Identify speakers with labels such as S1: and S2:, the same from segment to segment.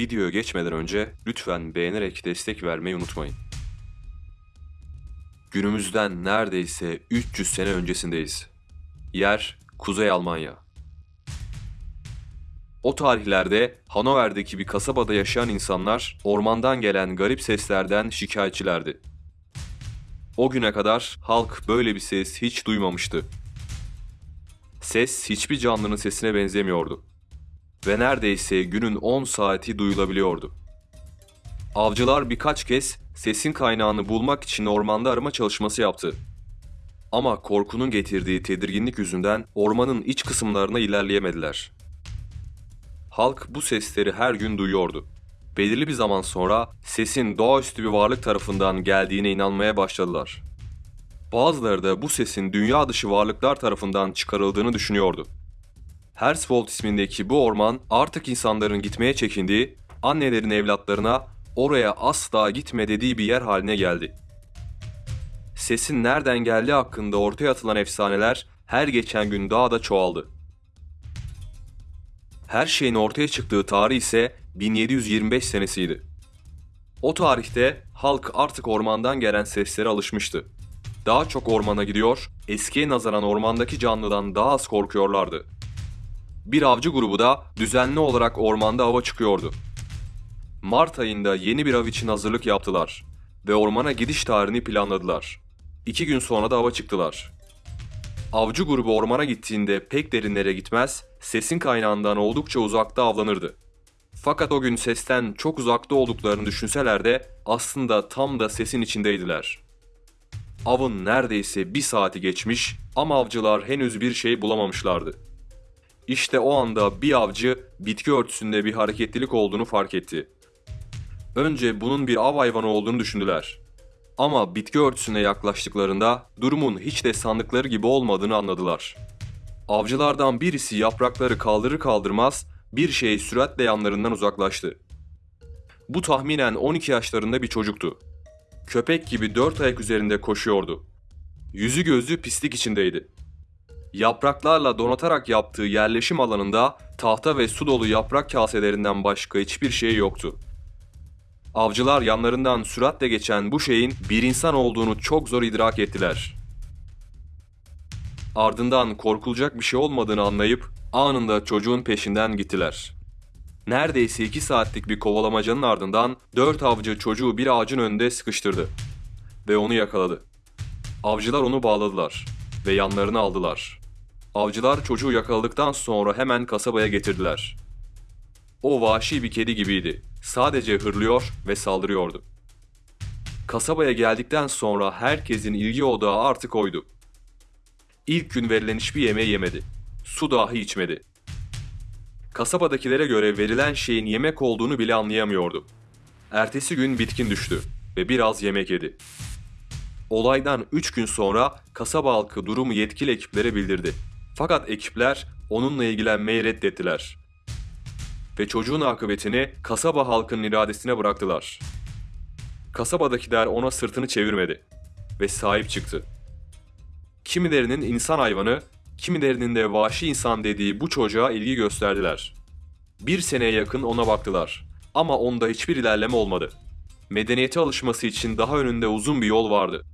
S1: Videoya geçmeden önce lütfen beğenerek destek vermeyi unutmayın. Günümüzden neredeyse 300 sene öncesindeyiz. Yer Kuzey Almanya. O tarihlerde Hanover'deki bir kasabada yaşayan insanlar ormandan gelen garip seslerden şikayetçilerdi. O güne kadar halk böyle bir ses hiç duymamıştı. Ses hiçbir canlının sesine benzemiyordu ve neredeyse günün 10 saati duyulabiliyordu. Avcılar birkaç kez sesin kaynağını bulmak için ormanda arama çalışması yaptı. Ama korkunun getirdiği tedirginlik yüzünden ormanın iç kısımlarına ilerleyemediler. Halk bu sesleri her gün duyuyordu. Belirli bir zaman sonra sesin doğaüstü bir varlık tarafından geldiğine inanmaya başladılar. Bazıları da bu sesin dünya dışı varlıklar tarafından çıkarıldığını düşünüyordu. Hersfold ismindeki bu orman artık insanların gitmeye çekindiği, annelerin evlatlarına oraya asla gitme dediği bir yer haline geldi. Sesin nereden geldiği hakkında ortaya atılan efsaneler her geçen gün daha da çoğaldı. Her şeyin ortaya çıktığı tarih ise 1725 senesiydi. O tarihte halk artık ormandan gelen seslere alışmıştı. Daha çok ormana gidiyor, eskiye nazaran ormandaki canlıdan daha az korkuyorlardı. Bir avcı grubu da düzenli olarak ormanda ava çıkıyordu. Mart ayında yeni bir av için hazırlık yaptılar ve ormana gidiş tarihini planladılar. İki gün sonra da ava çıktılar. Avcı grubu ormana gittiğinde pek derinlere gitmez, sesin kaynağından oldukça uzakta avlanırdı. Fakat o gün sesten çok uzakta olduklarını düşünseler de aslında tam da sesin içindeydiler. Avın neredeyse bir saati geçmiş ama avcılar henüz bir şey bulamamışlardı. İşte o anda bir avcı bitki örtüsünde bir hareketlilik olduğunu fark etti. Önce bunun bir av hayvanı olduğunu düşündüler. Ama bitki örtüsüne yaklaştıklarında durumun hiç de sandıkları gibi olmadığını anladılar. Avcılardan birisi yaprakları kaldırır kaldırmaz bir şey süratle yanlarından uzaklaştı. Bu tahminen 12 yaşlarında bir çocuktu. Köpek gibi dört ayak üzerinde koşuyordu. Yüzü gözü pislik içindeydi. Yapraklarla donatarak yaptığı yerleşim alanında tahta ve su dolu yaprak kaselerinden başka hiçbir şey yoktu. Avcılar yanlarından süratle geçen bu şeyin bir insan olduğunu çok zor idrak ettiler. Ardından korkulacak bir şey olmadığını anlayıp anında çocuğun peşinden gittiler. Neredeyse iki saatlik bir kovalamacanın ardından dört avcı çocuğu bir ağacın önünde sıkıştırdı ve onu yakaladı. Avcılar onu bağladılar ve yanlarına aldılar. Avcılar çocuğu yakaladıktan sonra hemen kasabaya getirdiler. O vahşi bir kedi gibiydi. Sadece hırlıyor ve saldırıyordu. Kasabaya geldikten sonra herkesin ilgi odağı artık oydu. İlk gün verilen hiçbir yemeği yemedi. Su dahi içmedi. Kasabadakilere göre verilen şeyin yemek olduğunu bile anlayamıyordu. Ertesi gün bitkin düştü ve biraz yemek yedi. Olaydan 3 gün sonra kasaba halkı durumu yetkili ekiplere bildirdi. Fakat ekipler onunla ilgilenmeyi reddettiler. Ve çocuğun akıbetini kasaba halkının iradesine bıraktılar. Kasabadakiler ona sırtını çevirmedi ve sahip çıktı. Kimilerinin insan hayvanı, kimilerinin de vahşi insan dediği bu çocuğa ilgi gösterdiler. Bir seneye yakın ona baktılar ama onda hiçbir ilerleme olmadı. Medeniyete alışması için daha önünde uzun bir yol vardı.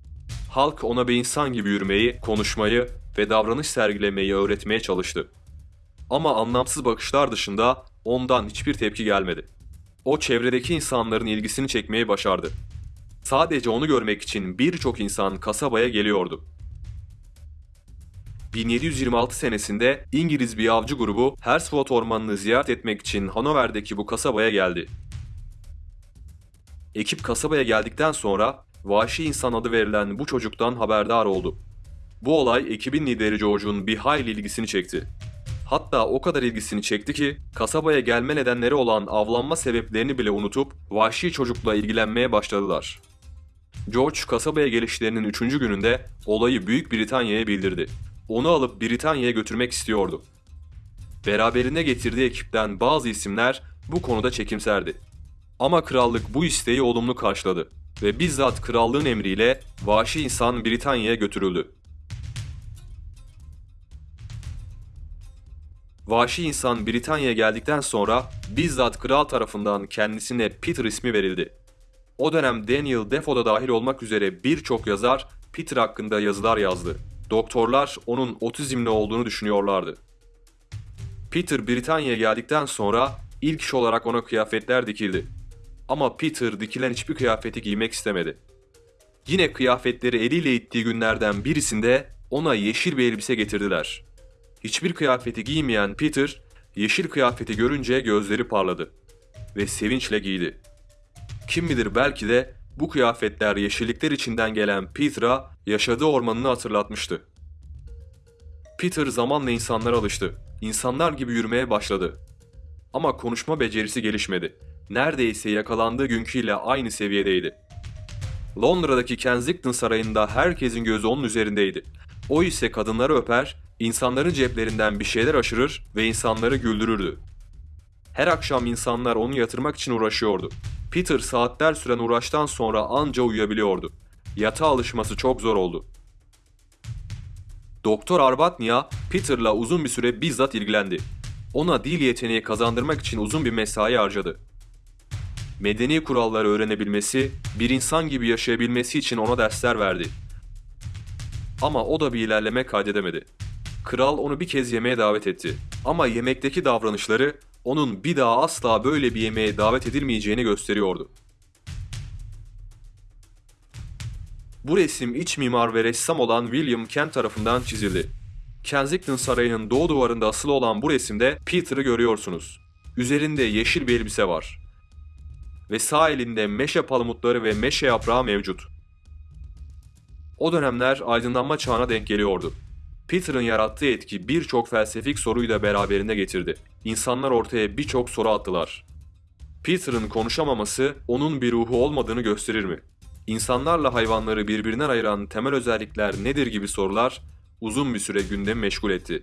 S1: Halk ona bir insan gibi yürümeyi, konuşmayı ve davranış sergilemeyi öğretmeye çalıştı. Ama anlamsız bakışlar dışında ondan hiçbir tepki gelmedi. O çevredeki insanların ilgisini çekmeyi başardı. Sadece onu görmek için birçok insan kasabaya geliyordu. 1726 senesinde İngiliz bir avcı grubu Hersford Ormanı'nı ziyaret etmek için Hanover'deki bu kasabaya geldi. Ekip kasabaya geldikten sonra vahşi insan adı verilen bu çocuktan haberdar oldu. Bu olay ekibin lideri George'un bir hayli ilgisini çekti. Hatta o kadar ilgisini çekti ki kasabaya gelme nedenleri olan avlanma sebeplerini bile unutup vahşi çocukla ilgilenmeye başladılar. George kasabaya gelişlerinin 3. gününde olayı Büyük Britanya'ya bildirdi. Onu alıp Britanya'ya götürmek istiyordu. Beraberine getirdiği ekipten bazı isimler bu konuda çekimserdi. Ama krallık bu isteği olumlu karşıladı ve bizzat krallığın emriyle vahşi insan Britanya'ya götürüldü. Vahşi insan Britanya'ya geldikten sonra bizzat kral tarafından kendisine Peter ismi verildi. O dönem Daniel Defoe'da dahil olmak üzere birçok yazar Peter hakkında yazılar yazdı. Doktorlar onun otizmli olduğunu düşünüyorlardı. Peter Britanya'ya geldikten sonra ilk iş olarak ona kıyafetler dikildi. Ama Peter dikilen hiçbir kıyafeti giymek istemedi. Yine kıyafetleri eliyle ittiği günlerden birisinde ona yeşil bir elbise getirdiler. Hiçbir kıyafeti giymeyen Peter, yeşil kıyafeti görünce gözleri parladı ve sevinçle giydi. Kim bilir belki de bu kıyafetler yeşillikler içinden gelen Peter'a yaşadığı ormanını hatırlatmıştı. Peter zamanla insanlara alıştı. İnsanlar gibi yürümeye başladı. Ama konuşma becerisi gelişmedi. Neredeyse yakalandığı günküyle aynı seviyedeydi. Londra'daki Kensington Sarayı'nda herkesin gözü onun üzerindeydi. O ise kadınları öper, insanların ceplerinden bir şeyler aşırır ve insanları güldürürdü. Her akşam insanlar onu yatırmak için uğraşıyordu. Peter saatler süren uğraştan sonra anca uyuyabiliyordu. Yatağa alışması çok zor oldu. Doktor Arbatnia, Peter'la uzun bir süre bizzat ilgilendi. Ona dil yeteneği kazandırmak için uzun bir mesai harcadı. Medeni kuralları öğrenebilmesi, bir insan gibi yaşayabilmesi için ona dersler verdi. Ama o da bir ilerleme kaydedemedi. Kral onu bir kez yemeğe davet etti. Ama yemekteki davranışları onun bir daha asla böyle bir yemeğe davet edilmeyeceğini gösteriyordu. Bu resim iç mimar ve ressam olan William Kent tarafından çizildi. Kensington Sarayı'nın doğu duvarında asılı olan bu resimde Peter'ı görüyorsunuz. Üzerinde yeşil bir elbise var. Ve sağ elinde meşe palamutları ve meşe yaprağı mevcut. O dönemler aydınlanma çağına denk geliyordu. Peter'ın yarattığı etki birçok felsefik soruyu da beraberinde getirdi. İnsanlar ortaya birçok soru attılar. Peter'ın konuşamaması onun bir ruhu olmadığını gösterir mi? İnsanlarla hayvanları birbirinden ayıran temel özellikler nedir gibi sorular uzun bir süre gündemi meşgul etti.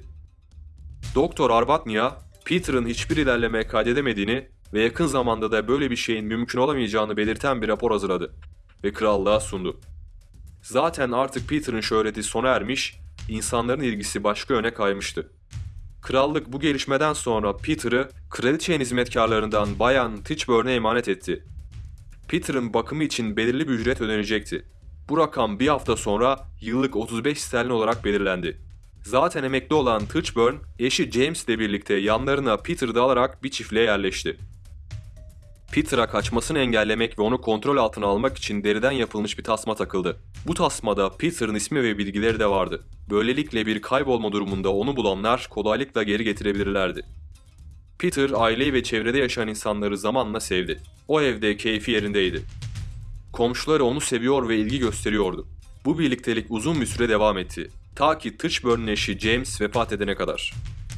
S1: Doktor Arbatnia, Peter'ın hiçbir ilerleme kaydedemediğini ve yakın zamanda da böyle bir şeyin mümkün olamayacağını belirten bir rapor hazırladı ve krallığa sundu. Zaten artık Peter'ın şöhreti sona ermiş, insanların ilgisi başka yöne kaymıştı. Krallık bu gelişmeden sonra Peter'ı kraliçenin hizmetkarlarından Bayan Tichburn'e emanet etti. Peter'ın bakımı için belirli bir ücret ödenecekti. Bu rakam bir hafta sonra yıllık 35 sterlin olarak belirlendi. Zaten emekli olan Tichburn, eşi James ile birlikte yanlarına Peter'ı alarak bir çiftliğe yerleşti. Peter'a kaçmasını engellemek ve onu kontrol altına almak için deriden yapılmış bir tasma takıldı. Bu tasmada Peter'ın ismi ve bilgileri de vardı. Böylelikle bir kaybolma durumunda onu bulanlar kolaylıkla geri getirebilirlerdi. Peter aileyi ve çevrede yaşayan insanları zamanla sevdi. O evde keyfi yerindeydi. Komşuları onu seviyor ve ilgi gösteriyordu. Bu birliktelik uzun bir süre devam etti. Ta ki Tichburn'un eşi James vefat edene kadar.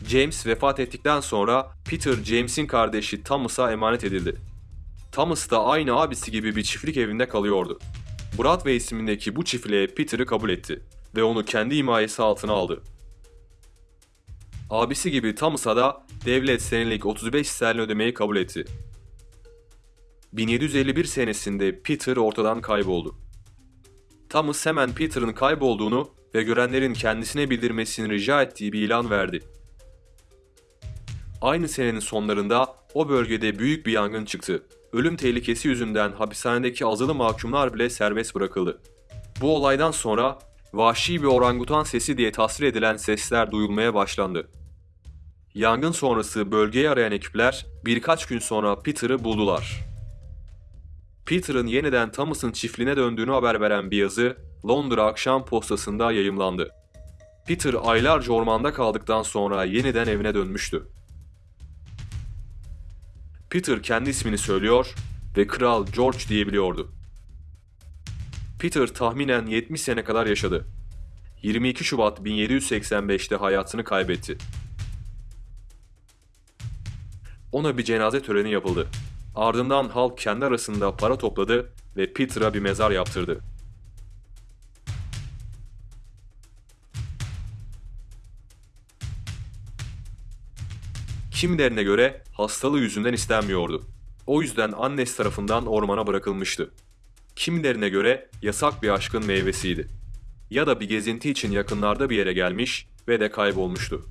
S1: James vefat ettikten sonra Peter James'in kardeşi Thomas'a emanet edildi. Thomas da aynı abisi gibi bir çiftlik evinde kalıyordu. Broadway ismindeki bu çiftliğe Peter'ı kabul etti ve onu kendi himayesi altına aldı. Abisi gibi Thomas'a da devlet senelik 35 sterlin ödemeyi kabul etti. 1751 senesinde Peter ortadan kayboldu. Thomas hemen Peter'ın kaybolduğunu ve görenlerin kendisine bildirmesini rica ettiği bir ilan verdi. Aynı senenin sonlarında o bölgede büyük bir yangın çıktı. Ölüm tehlikesi yüzünden hapishanedeki azılı mahkumlar bile serbest bırakıldı. Bu olaydan sonra vahşi bir orangutan sesi diye tasvir edilen sesler duyulmaya başlandı. Yangın sonrası bölgeyi arayan ekipler birkaç gün sonra Peter'ı buldular. Peter'ın yeniden Thomas'ın çiftliğine döndüğünü haber veren bir yazı Londra akşam postasında yayımlandı. Peter aylarca ormanda kaldıktan sonra yeniden evine dönmüştü. Peter kendi ismini söylüyor ve Kral George diyebiliyordu. Peter tahminen 70 sene kadar yaşadı. 22 Şubat 1785'te hayatını kaybetti. Ona bir cenaze töreni yapıldı. Ardından halk kendi arasında para topladı ve Peter'a bir mezar yaptırdı. Kimilerine göre hastalığı yüzünden istenmiyordu. O yüzden annesi tarafından ormana bırakılmıştı. Kimilerine göre yasak bir aşkın meyvesiydi. Ya da bir gezinti için yakınlarda bir yere gelmiş ve de kaybolmuştu.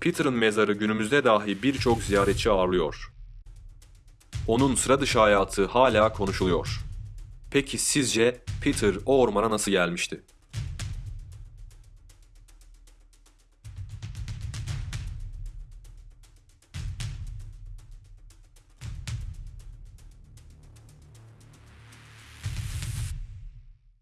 S1: Peter'ın mezarı günümüzde dahi birçok ziyaretçi ağırlıyor. Onun sıra dışı hayatı hala konuşuluyor. Peki sizce Peter o ormana nasıl gelmişti?